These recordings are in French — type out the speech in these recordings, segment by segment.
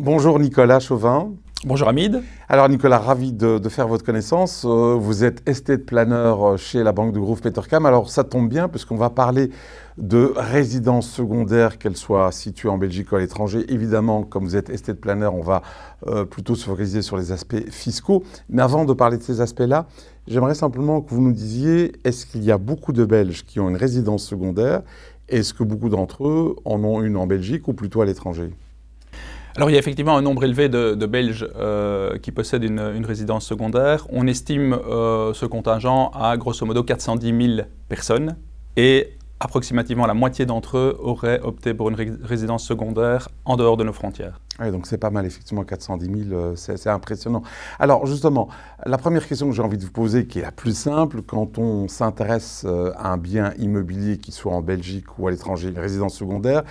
Bonjour Nicolas Chauvin. Bonjour Hamid. Alors Nicolas, ravi de, faire votre connaissance. Euh, vous êtes estate planner euh, chez la banque de Groove Petercam. Alors ça tombe bien puisqu'on va parler de résidence secondaire, qu'elle soit située en Belgique ou à l'étranger. Évidemment, comme vous êtes estate planner, on va euh, plutôt se focaliser sur les aspects fiscaux. Mais avant de parler de ces aspects-là, j'aimerais simplement que vous nous disiez, est-ce qu'il y a beaucoup de Belges qui ont une résidence secondaire? Est-ce que beaucoup d'entre eux en ont une en Belgique ou plutôt à l'étranger? Alors il y a effectivement un nombre élevé de, Belges euh, qui possèdent une, résidence secondaire. On estime euh, ce contingent à grosso modo 410 000 personnes et approximativement la moitié d'entre eux auraient opté pour une résidence secondaire en dehors de nos frontières. Oui, donc c'est pas mal, effectivement, 410 000, euh, c'est impressionnant. Alors justement, la première question que j'ai envie de vous poser, qui est la plus simple, quand on s'intéresse à un bien immobilier qui soit en Belgique ou à l'étranger, une résidence secondaire,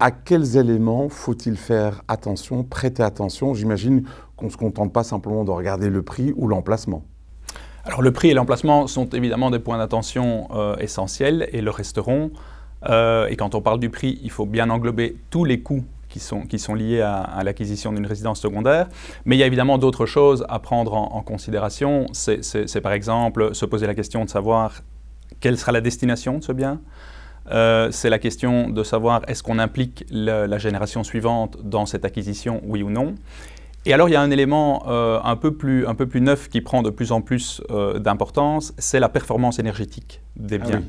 à quels éléments faut-il faire attention, prêter attention? J'imagine qu'on ne se contente pas simplement de regarder le prix ou l'emplacement. Alors le prix et l'emplacement sont évidemment des points d'attention euh, essentiels et le resteront. Euh, et quand on parle du prix, il faut bien englober tous les coûts qui sont, liés à, l'acquisition d'une résidence secondaire. Mais il y a évidemment d'autres choses à prendre en, en considération. C'est par exemple se poser la question de savoir quelle sera la destination de ce bien, euh, c'est la question de savoir est-ce qu'on implique la, génération suivante dans cette acquisition, oui ou non? Et alors il y a un élément euh, un, peu plus, un peu plus neuf qui prend de plus en plus euh, d'importance, c'est la performance énergétique des ah biens.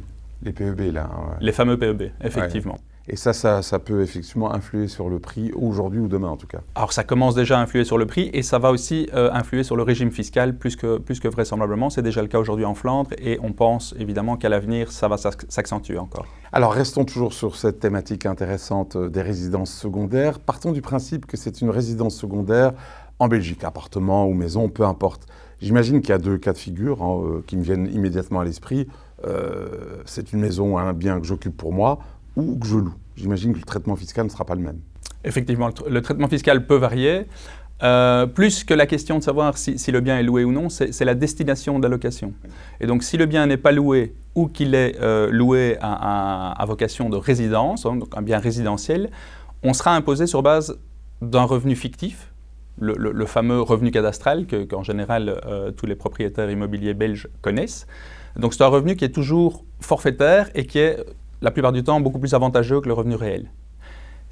les PEB là. Hein, les fameux PEB, effectivement. Et ça, ça, peut effectivement influer sur le prix aujourd'hui ou demain en tout cas. Alors ça commence déjà à influer sur le prix et ça va aussi euh, influer sur le régime fiscal plus que, plus que vraisemblablement. C'est déjà le cas aujourd'hui en Flandre et on pense évidemment qu'à l'avenir ça va s'accentuer encore. Alors restons toujours sur cette thématique intéressante euh, des résidences secondaires. Partons du principe que c'est une résidence secondaire en Belgique, appartement ou maison, peu importe. J'imagine qu'il y a deux cas de figure hein, euh, qui me viennent immédiatement à l'esprit. c'est une maison, un bien que j'occupe pour moi ou que je loue. J'imagine que le traitement fiscal ne sera pas le même. Effectivement, le, traitement fiscal peut varier. Euh, plus que la question de savoir si, le bien est loué ou non, c'est la destination de la location. Et donc si le bien n'est pas loué ou qu'il est euh, loué à, vocation de résidence, hein, donc un bien résidentiel, on sera imposé sur base d'un revenu fictif, le, fameux revenu cadastral qu'en général euh, tous les propriétaires immobiliers belges connaissent. Donc c'est un revenu qui est toujours forfaitaire et qui est la plupart du temps beaucoup plus avantageux que le revenu réel.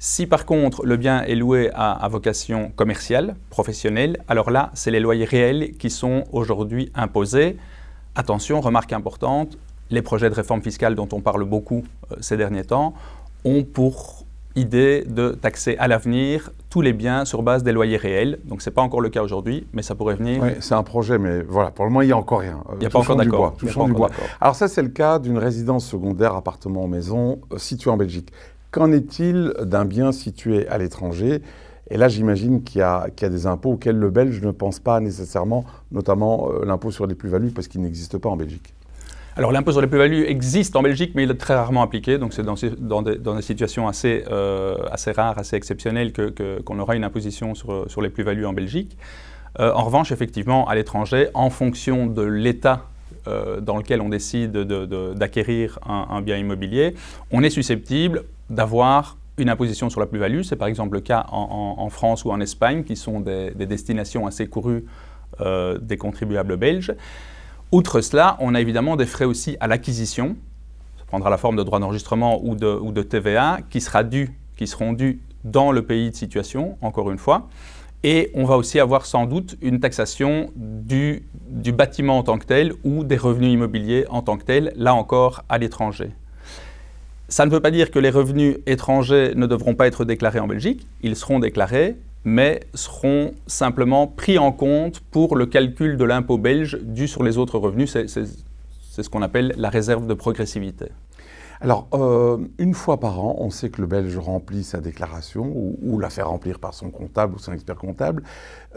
Si par contre le bien est loué à, vocation commerciale, professionnelle, alors là, c'est les loyers réels qui sont aujourd'hui imposés. Attention, remarque importante, les projets de réforme fiscale dont on parle beaucoup euh, ces derniers temps ont pour idée de taxer à l'avenir tous les biens sur base des loyers réels. Donc ce n'est pas encore le cas aujourd'hui, mais ça pourrait venir. Oui, c'est un projet, mais voilà, pour le moment, il n'y a encore rien. Il n'y a pas encore d'accord. Alors ça, c'est le cas d'une résidence secondaire, appartement, maison, euh, située en Belgique. Qu'en est-il d'un bien situé à l'étranger? Et là, j'imagine qu'il y, a des impôts auxquels le Belge ne pense pas nécessairement, notamment euh, l'impôt sur les plus-values, parce qu'il n'existe pas en Belgique. Alors l'impôt sur les plus-values existe en Belgique, mais il est très rarement appliqué, donc c'est dans, des, situations assez, euh, assez rares, assez exceptionnelles qu'on aura une imposition sur, les plus-values en Belgique. Euh, en revanche, effectivement, à l'étranger, en fonction de l'état euh, dans lequel on décide d'acquérir un, bien immobilier, on est susceptible d'avoir une imposition sur la plus-value. C'est par exemple le cas en, France ou en Espagne, qui sont des destinations assez courues des contribuables belges. Outre cela, on a évidemment des frais aussi à l'acquisition, ça prendra la forme de droits d'enregistrement ou de, TVA, qui, sera dû, qui seront dus dans le pays de situation, encore une fois. Et on va aussi avoir sans doute une taxation du, du bâtiment en tant que tel ou des revenus immobiliers en tant que tel, là encore à l'étranger. Ça ne veut pas dire que les revenus étrangers ne devront pas être déclarés en Belgique, ils seront déclarés, mais seront simplement pris en compte pour le calcul de l'impôt belge dû sur les autres revenus. C'est ce qu'on appelle la réserve de progressivité. Alors, euh, une fois par an, on sait que le Belge remplit sa déclaration ou, la fait remplir par son comptable ou son expert comptable.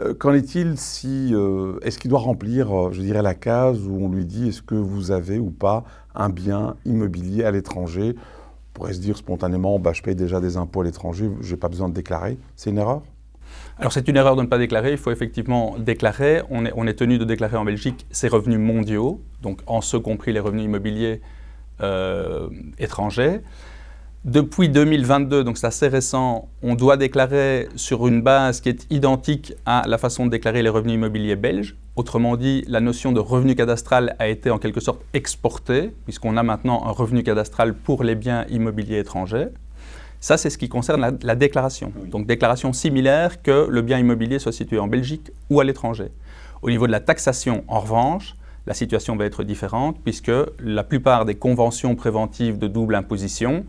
Euh, qu'en est-il si... Euh, est-ce qu'il doit remplir, je dirais, la case où on lui dit est-ce que vous avez ou pas un bien immobilier à l'étranger? On pourrait se dire spontanément, bah, je paye déjà des impôts à l'étranger, je n'ai pas besoin de déclarer. C'est une erreur? Alors c'est une erreur de ne pas déclarer, il faut effectivement déclarer. On est, tenu de déclarer en Belgique ses revenus mondiaux, donc en ce compris les revenus immobiliers euh, étrangers. Depuis 2022, donc c'est assez récent, on doit déclarer sur une base qui est identique à la façon de déclarer les revenus immobiliers belges. Autrement dit, la notion de revenu cadastral a été en quelque sorte exportée, puisqu'on a maintenant un revenu cadastral pour les biens immobiliers étrangers. Ça, c'est ce qui concerne la, déclaration. Donc, déclaration similaire que le bien immobilier soit situé en Belgique ou à l'étranger. Au niveau de la taxation, en revanche, la situation va être différente puisque la plupart des conventions préventives de double imposition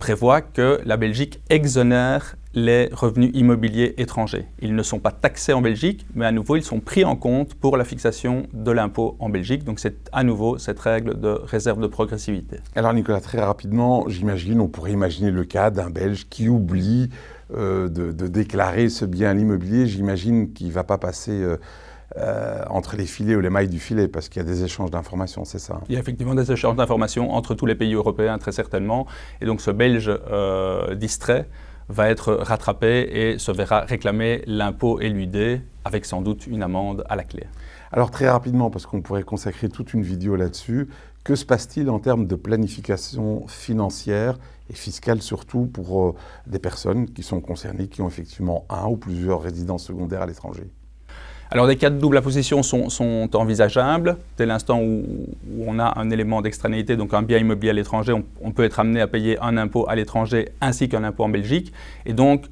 prévoit que la Belgique exonère les revenus immobiliers étrangers. Ils ne sont pas taxés en Belgique, mais à nouveau, ils sont pris en compte pour la fixation de l'impôt en Belgique. Donc c'est à nouveau cette règle de réserve de progressivité. Alors Nicolas, très rapidement, j'imagine, on pourrait imaginer le cas d'un Belge qui oublie euh, de, déclarer ce bien à l'immobilier. J'imagine qu'il ne va pas passer... Euh, euh, entre les filets ou les mailles du filet, parce qu'il y a des échanges d'informations, c'est ça Il y a effectivement des échanges d'informations entre tous les pays européens, très certainement. Et donc ce Belge euh, distrait va être rattrapé et se verra réclamer l'impôt éludé, avec sans doute une amende à la clé. Alors très rapidement, parce qu'on pourrait consacrer toute une vidéo là-dessus, que se passe-t-il en termes de planification financière et fiscale surtout pour euh, des personnes qui sont concernées, qui ont effectivement un ou plusieurs résidences secondaires à l'étranger? Alors des cas de double imposition sont, envisageables. Dès l'instant où, on a un élément d'extranéité, donc un bien immobilier à l'étranger, on, peut être amené à payer un impôt à l'étranger ainsi qu'un impôt en Belgique. Et donc,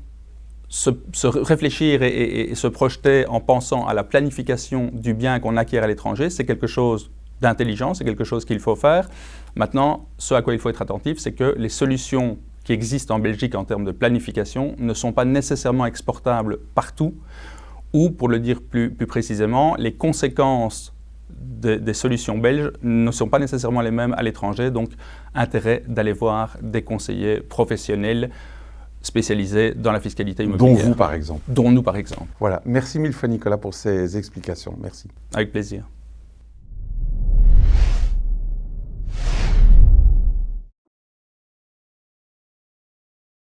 se, réfléchir et, se projeter en pensant à la planification du bien qu'on acquiert à l'étranger, c'est quelque chose d'intelligent, c'est quelque chose qu'il faut faire. Maintenant, ce à quoi il faut être attentif, c'est que les solutions qui existent en Belgique en termes de planification ne sont pas nécessairement exportables partout ou, pour le dire plus, précisément, les conséquences des solutions belges ne sont pas nécessairement les mêmes à l'étranger, donc intérêt d'aller voir des conseillers professionnels spécialisés dans la fiscalité immobilière. Dont vous, par exemple. Dont nous, par exemple. Voilà. Merci mille fois, Nicolas, pour ces explications. Merci. Avec plaisir.